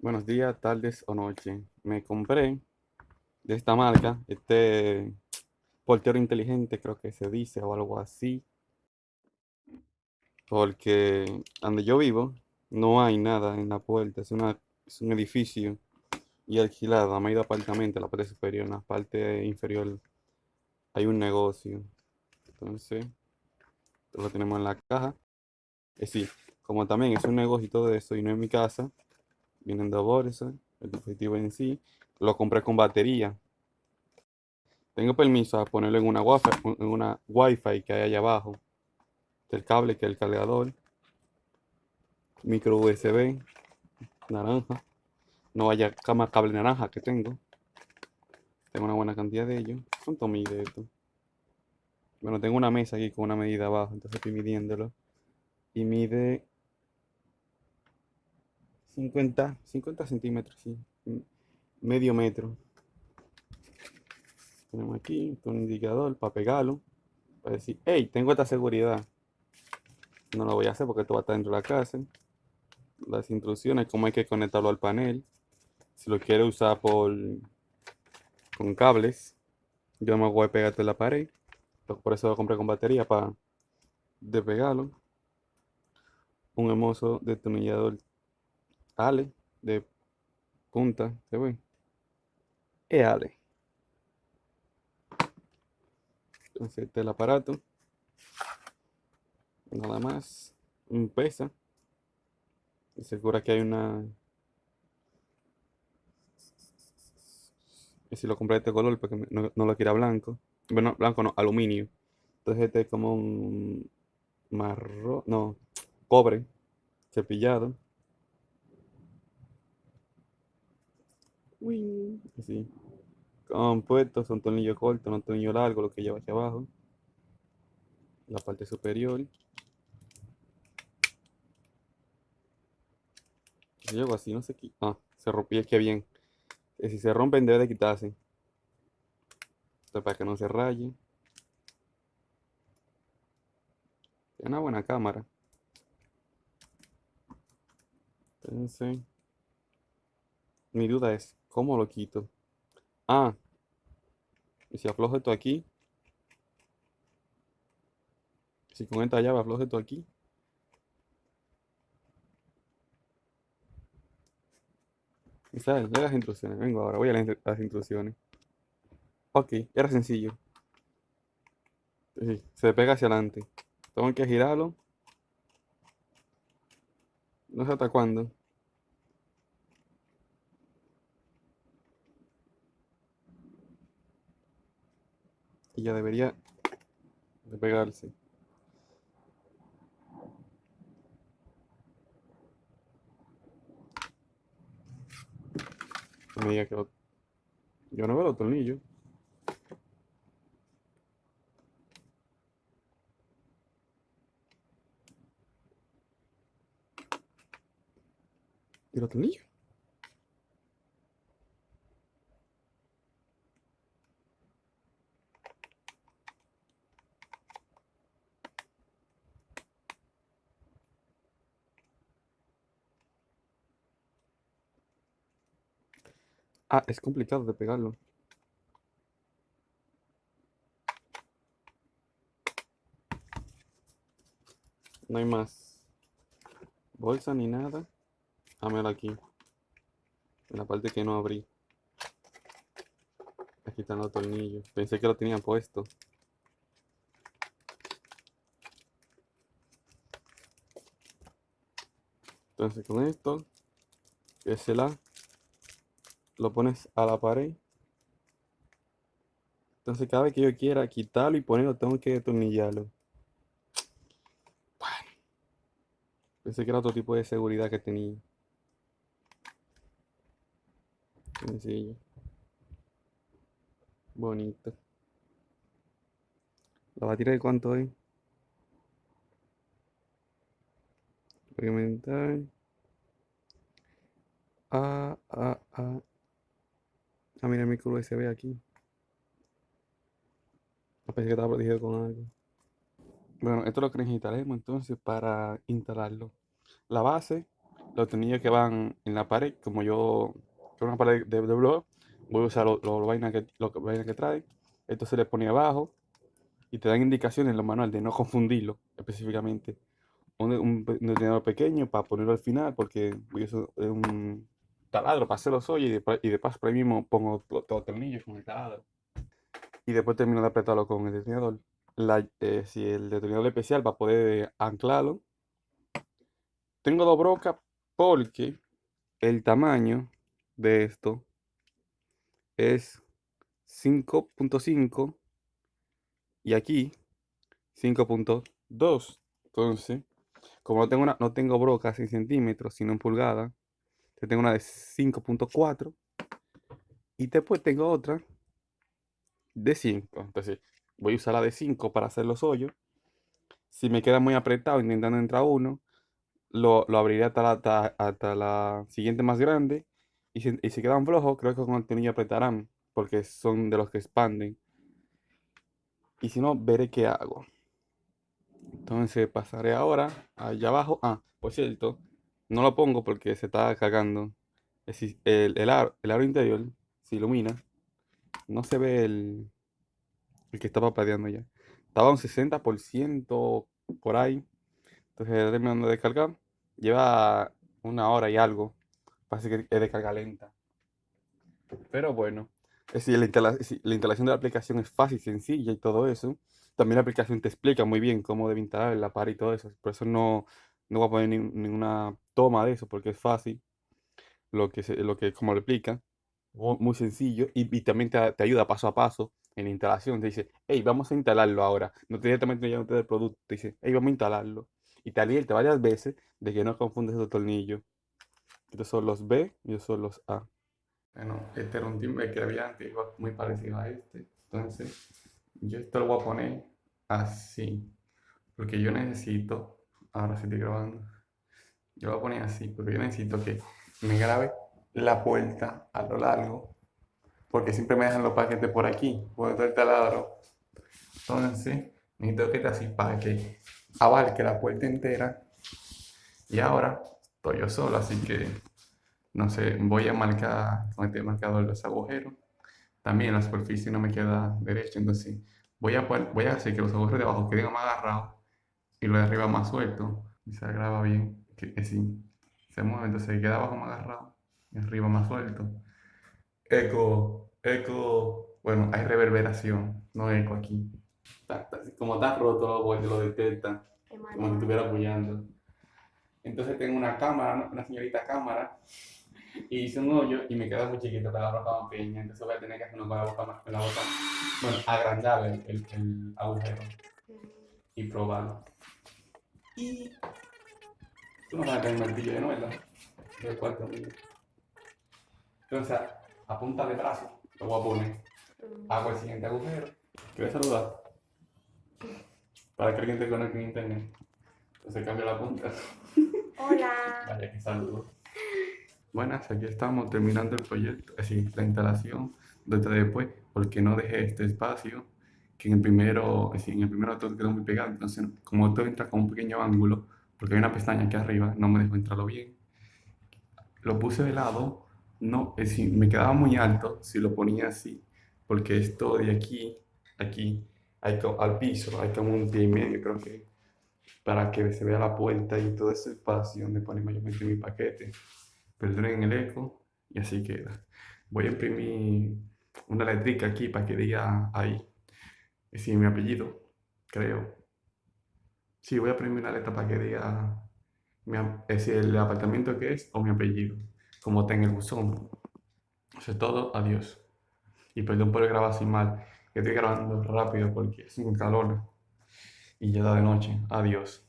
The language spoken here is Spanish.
Buenos días, tardes o noche. Me compré de esta marca, este portero inteligente, creo que se dice, o algo así, porque donde yo vivo no hay nada en la puerta, es, una, es un edificio y alquilado, a medio apartamento, la parte superior, en la parte inferior hay un negocio. Entonces, lo tenemos en la caja. Es decir, como también es un negocio y todo eso, y no en mi casa, vienen bolsas, el dispositivo en sí, lo compré con batería. Tengo permiso a ponerlo en una wifi, en una que hay allá abajo. El cable que es el cargador. Micro USB. Naranja. No vaya más cable naranja que tengo. Tengo una buena cantidad de ellos. ¿Cuánto mide esto? Bueno, tengo una mesa aquí con una medida abajo, entonces estoy midiéndolo. Y mide 50, 50 centímetros, sí. Medio metro. Tenemos aquí un indicador para pegarlo. Para decir, hey, tengo esta seguridad. No lo voy a hacer porque esto va a estar dentro de la casa. Las instrucciones, cómo hay que conectarlo al panel. Si lo quiere usar por con cables, yo me voy a pegarte la pared. Por eso lo compré con batería para despegarlo. Un hermoso destornillador Ale de punta, ¿se ve? Es Ale. Entonces este es el aparato. Nada más. Un pesa. Y segura que hay una. Y si lo compré de este color porque no, no lo quiera blanco. Bueno, blanco no, aluminio. Entonces este es como un marrón, no, cobre cepillado. Uy, así. Compuesto, son tornillo corto, no tornillo largo, lo que lleva aquí abajo. La parte superior. Llego así, no sé qué. Ah, se rompió, que bien. Si se rompen, debe de quitarse. Esto para que no se raye. Es una buena cámara. Entonces, mi duda es, ¿cómo lo quito? Ah, y si aflojo esto aquí. Si con esta llave aflojo esto aquí. Y sabes, las instrucciones. Vengo ahora, voy a las instrucciones. Ok, era sencillo. se pega hacia adelante. Tengo que girarlo. No sé hasta cuándo. Y ya debería de pegarse. me diga que yo no veo los tornillos. ¿Y los tornillos? Ah, es complicado de pegarlo. No hay más bolsa ni nada. Dámelo aquí. En la parte que no abrí. Aquí están los tornillos. Pensé que lo tenía puesto. Entonces con esto, es el A lo pones a la pared. Entonces cada vez que yo quiera quitarlo y ponerlo, tengo que detornillarlo. Bueno. Pensé que era otro tipo de seguridad que tenía. Sencillo. Bonito. La batería de cuánto es. Experimentar. Ah, ah, ah. Ah, mira el micro USB aquí. Pensé que estaba protegido con algo. Bueno, esto es lo que necesitaremos entonces para instalarlo. La base los tornillos que van en la pared, como yo, con una pared de, de blog, voy a usar los lo, vainas que, lo, vaina que trae. Esto se le pone abajo y te dan indicaciones en los manuales de no confundirlo específicamente. Un, un, pequeño para ponerlo al final, porque voy a usar un taladro para hacer los hoyos y de, y de paso por ahí mismo pongo todos los tornillos con el taladro. Y después termino de apretarlo con el detonador. Eh, si el detonador especial para poder anclarlo. Tengo dos brocas porque el tamaño de esto es 5.5 y aquí 5.2. Entonces, como no tengo, una, no tengo brocas en centímetros, sino en pulgadas, tengo una de 5.4 y después tengo otra de 5. Entonces, voy a usar la de 5 para hacer los hoyos. Si me queda muy apretado intentando entrar uno, lo, lo abriré hasta la, hasta, la siguiente más grande. Y si, y si quedan flojos, creo que con el tornillo apretarán, porque son de los que expanden. Y si no, veré qué hago. Entonces pasaré ahora allá abajo. Ah, por cierto, no lo pongo porque se está cagando. El, el, aro, el aro interior se ilumina. No se ve el, el que estaba padeando ya. Estaba un 60% por ahí. Entonces terminando de descargar. Lleva una hora y algo. Parece que es de carga lenta. Pero bueno. Es decir, la, instalación de la aplicación es fácil, sencilla y todo eso. También la aplicación te explica muy bien cómo debe instalar la par y todo eso. Por eso no, no voy a poner ninguna toma de eso porque es fácil. Lo que, lo que como lo explica. Muy sencillo. Y, también te, te, ayuda paso a paso en la instalación. Te dice, hey, vamos a instalarlo ahora. No te directamente ya no el producto. Te dice, hey, vamos a instalarlo. Y te advierte varias veces de que no confundes los tornillos. Estos son los B y estos son los A. Bueno, este era un timbre que había antes, muy parecido a este. Entonces, yo esto lo voy a poner así. Porque yo necesito, ahora sí estoy grabando. Yo lo voy a poner así, porque yo necesito que me grabe la puerta a lo largo. Porque siempre me dejan los paquetes por aquí, por todo el taladro. Entonces, necesito que esté así para que abarque la puerta entera. Y ahora estoy yo solo, así que no sé, voy a marcar con este marcador los agujeros. También la superficie no me queda derecha, entonces voy a, voy a hacer que los agujeros de abajo queden más agarrados y los de arriba más sueltos. Y se graba bien, que, que sí, se mueve, entonces queda abajo más agarrado y arriba más suelto. Eco, eco, bueno, hay reverberación, no eco aquí. como está roto, lo detecta, como si estuviera apoyando. Entonces tengo una cámara, una señorita cámara, y hice un hoyo y me queda muy chiquito para la boca más pequeña, entonces voy a tener que hacerlo con la boca más, con la boca, bueno, agrandar el, el, agujero y probarlo. Y tú no vas a el martillo de nuevo, del cuarto Entonces, a punta de brazo, lo voy a poner. Hago el siguiente agujero. ¿Quieres saludar? Para que alguien te conecte en internet. Entonces cambio la punta. Hola. Vaya que saludo. Buenas, aquí estamos terminando el proyecto, es decir, la instalación de después, porque no dejé este espacio, que en el primero, en el primero todo quedó muy pegado, entonces como todo entra con un pequeño ángulo, porque hay una pestaña aquí arriba, no me dejó entrarlo bien. Lo puse de lado, no, es decir, me quedaba muy alto si lo ponía así, porque esto de aquí, aquí, hay, al piso, hay como un pie y medio, creo que para que se vea la puerta y todo ese espacio donde pone mayormente mi paquete. Perdonen el eco y así queda. Voy a imprimir una letrica aquí para que diga ahí. Es decir, mi apellido, creo. Sí, voy a imprimir una letra para que diga es el apartamento que es o mi apellido, como está en el buzón. Eso es todo, adiós. Y perdón por grabar así mal, que estoy grabando rápido porque es un calor y ya da de noche. Adiós.